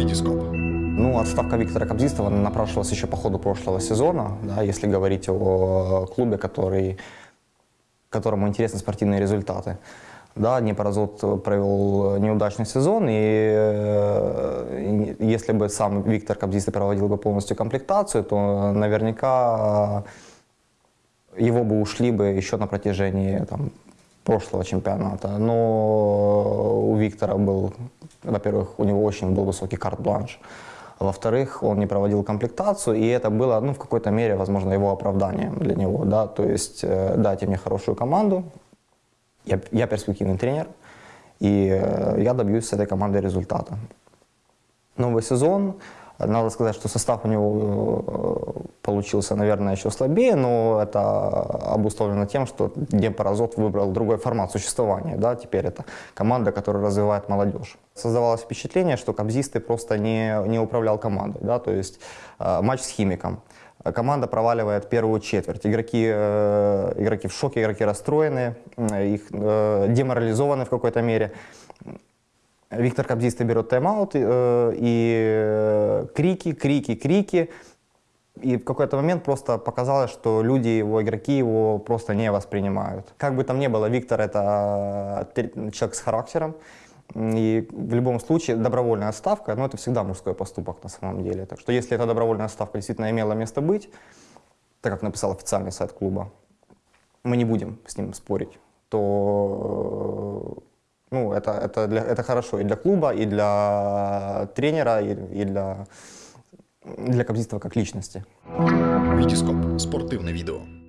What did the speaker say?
Витископ. Ну, отставка Виктора Кобзистова напрашивалась еще по ходу прошлого сезона, да, если говорить о клубе, который, которому интересны спортивные результаты. Да, Днепрозот провел неудачный сезон, и э, если бы сам Виктор Кобзистый проводил бы полностью комплектацию, то наверняка его бы ушли бы еще на протяжении там, прошлого чемпионата. Но у Виктора был, во-первых, у него очень был высокий карт-бланш. Во-вторых, он не проводил комплектацию, и это было, ну, в какой-то мере, возможно, его оправданием для него, да, то есть э, дайте мне хорошую команду, я, я перспективный тренер, и э, я добьюсь с этой командой результата. Новый сезон, надо сказать, что состав у него э, получился, наверное, еще слабее, но это обусловлено тем, что Демпаразот выбрал другой формат существования. Да? Теперь это команда, которая развивает молодежь. Создавалось впечатление, что Кобзисты просто не, не управлял командой. Да? То есть э, матч с Химиком. Команда проваливает первую четверть. Игроки, э, игроки в шоке, игроки расстроены, их э, деморализованы в какой-то мере. Виктор Кобзистый берет тайм-аут, э, и крики, крики, крики. И в какой-то момент просто показалось, что люди, его игроки его просто не воспринимают. Как бы там ни было, Виктор это человек с характером. И в любом случае добровольная отставка, ну это всегда мужской поступок на самом деле. Так что если эта добровольная отставка действительно имела место быть, так как написал официальный сайт клуба, мы не будем с ним спорить, то ну, это, это, для, это хорошо и для клуба, и для тренера, и, и для, для Кобзистова как личности. Витископ. Спортивне відео.